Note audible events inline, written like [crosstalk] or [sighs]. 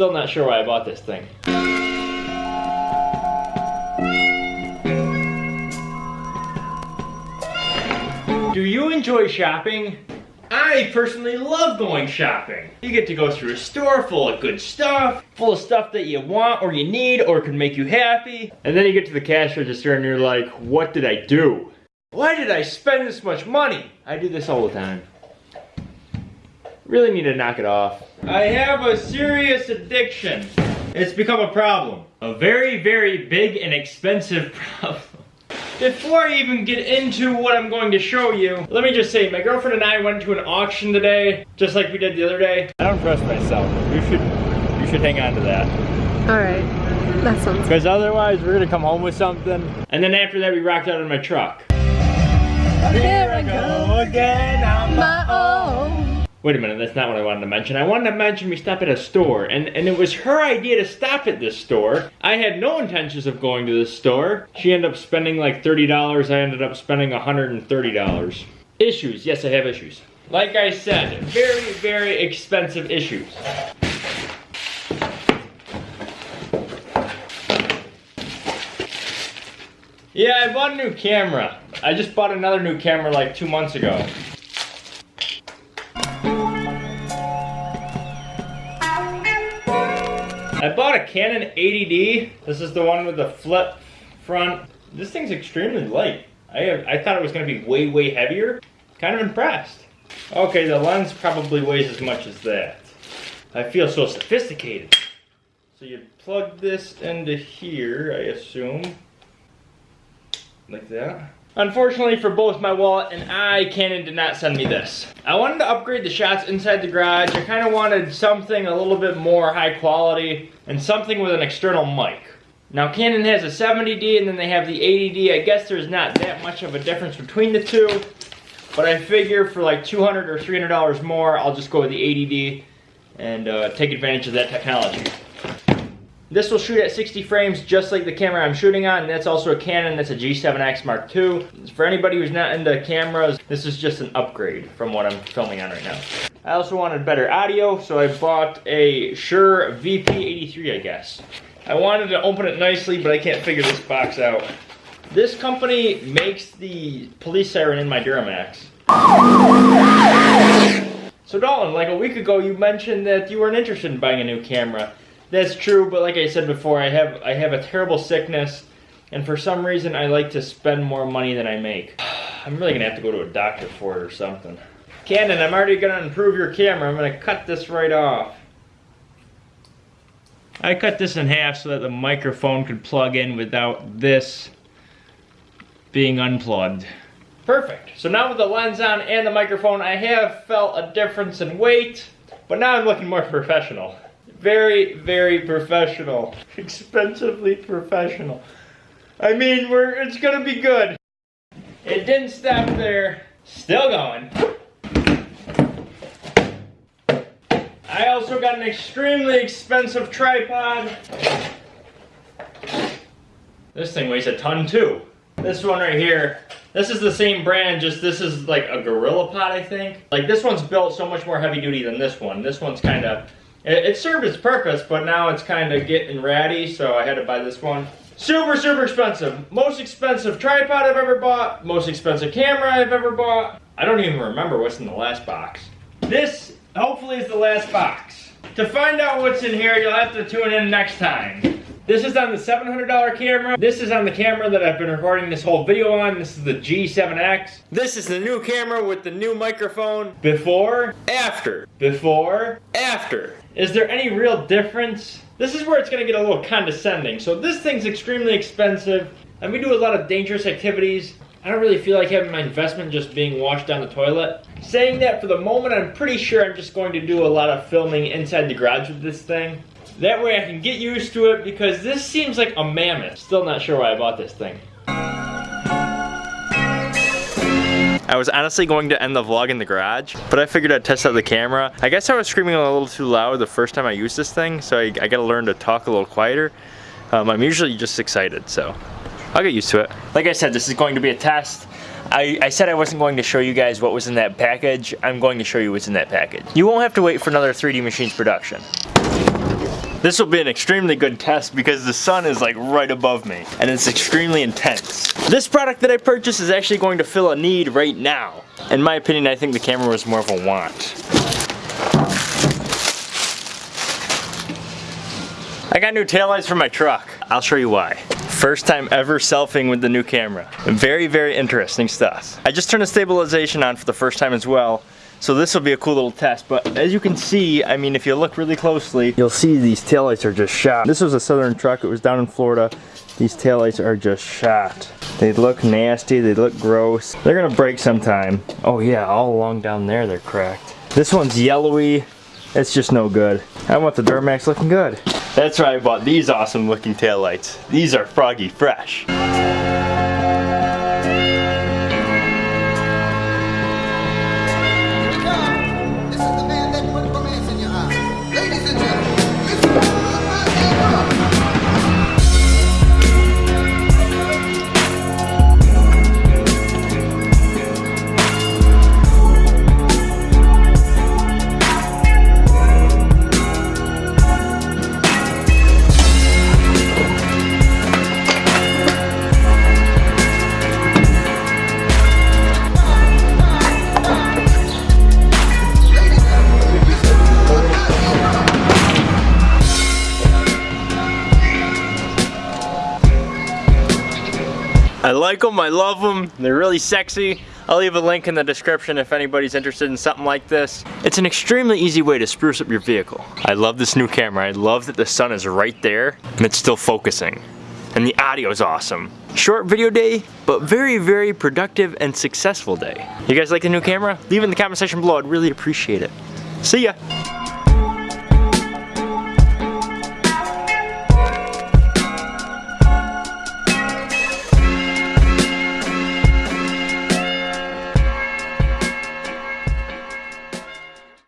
Still not sure why I bought this thing. Do you enjoy shopping? I personally love going shopping. You get to go through a store full of good stuff, full of stuff that you want or you need or can make you happy. And then you get to the cash register and you're like, what did I do? Why did I spend this much money? I do this all the time. Really need to knock it off. I have a serious addiction. It's become a problem. A very, very big and expensive [laughs] problem. Before I even get into what I'm going to show you, let me just say, my girlfriend and I went to an auction today, just like we did the other day. I don't trust myself. You should, you should hang on to that. All right, that sounds Because otherwise, we're gonna come home with something. And then after that, we rocked out in my truck. Here I go again on my own. Wait a minute, that's not what I wanted to mention. I wanted to mention we stopped at a store, and, and it was her idea to stop at this store. I had no intentions of going to this store. She ended up spending like $30. I ended up spending $130. Issues, yes, I have issues. Like I said, very, very expensive issues. Yeah, I bought a new camera. I just bought another new camera like two months ago. Bought a Canon 80D. This is the one with the flip front. This thing's extremely light. I I thought it was gonna be way, way heavier. Kind of impressed. Okay, the lens probably weighs as much as that. I feel so sophisticated. So you plug this into here, I assume. Like that. Unfortunately for both my wallet and I, Canon did not send me this. I wanted to upgrade the shots inside the garage. I kind of wanted something a little bit more high quality and something with an external mic. Now Canon has a 70D and then they have the 80D. I guess there's not that much of a difference between the two. But I figure for like 200 or $300 more, I'll just go with the 80D and uh, take advantage of that technology. This will shoot at 60 frames just like the camera I'm shooting on. That's also a Canon, that's a G7X Mark II. For anybody who's not into cameras, this is just an upgrade from what I'm filming on right now. I also wanted better audio, so I bought a Shure VP83, I guess. I wanted to open it nicely, but I can't figure this box out. This company makes the police siren in my Duramax. So Dalton, like a week ago you mentioned that you weren't interested in buying a new camera. That's true, but like I said before, I have I have a terrible sickness, and for some reason I like to spend more money than I make. [sighs] I'm really gonna have to go to a doctor for it or something. Canon, I'm already gonna improve your camera. I'm gonna cut this right off. I cut this in half so that the microphone could plug in without this being unplugged. Perfect. So now with the lens on and the microphone, I have felt a difference in weight, but now I'm looking more [laughs] professional. Very, very professional. [laughs] Expensively professional. I mean, we're it's gonna be good. It didn't stop there. Still going. I also got an extremely expensive tripod. This thing weighs a ton too. This one right here, this is the same brand, just this is like a Gorilla Pod, I think. Like this one's built so much more heavy duty than this one. This one's kind of, it, it served its purpose, but now it's kind of getting ratty, so I had to buy this one. Super, super expensive. Most expensive tripod I've ever bought. Most expensive camera I've ever bought. I don't even remember what's in the last box. This, hopefully, is the last box. To find out what's in here, you'll have to tune in next time. This is on the $700 camera. This is on the camera that I've been recording this whole video on. This is the G7X. This is the new camera with the new microphone. Before, after. Before, after. Is there any real difference? This is where it's gonna get a little condescending. So this thing's extremely expensive, and we do a lot of dangerous activities. I don't really feel like having my investment just being washed down the toilet. Saying that, for the moment, I'm pretty sure I'm just going to do a lot of filming inside the garage with this thing. That way I can get used to it because this seems like a mammoth. Still not sure why I bought this thing. I was honestly going to end the vlog in the garage, but I figured I'd test out the camera. I guess I was screaming a little too loud the first time I used this thing, so I, I gotta learn to talk a little quieter. Um, I'm usually just excited, so I'll get used to it. Like I said, this is going to be a test. I, I, said I wasn't going to show you guys what was in that package. I'm going to show you what's in that package. You won't have to wait for another 3D Machines production. This will be an extremely good test because the sun is like right above me and it's extremely intense. This product that I purchased is actually going to fill a need right now. In my opinion, I think the camera was more of a want. I got new taillights for my truck. I'll show you why. First time ever selfing with the new camera. Very, very interesting stuff. I just turned the stabilization on for the first time as well. So this will be a cool little test, but as you can see, I mean, if you look really closely, you'll see these taillights are just shot. This was a Southern truck, it was down in Florida. These taillights are just shot. They look nasty, they look gross. They're gonna break sometime. Oh yeah, all along down there they're cracked. This one's yellowy, it's just no good. I want the Duramax looking good. That's why I bought these awesome looking taillights. These are froggy fresh. I like them, I love them, they're really sexy. I'll leave a link in the description if anybody's interested in something like this. It's an extremely easy way to spruce up your vehicle. I love this new camera. I love that the sun is right there and it's still focusing. And the audio is awesome. Short video day, but very, very productive and successful day. You guys like the new camera? Leave it in the comment section below. I'd really appreciate it. See ya.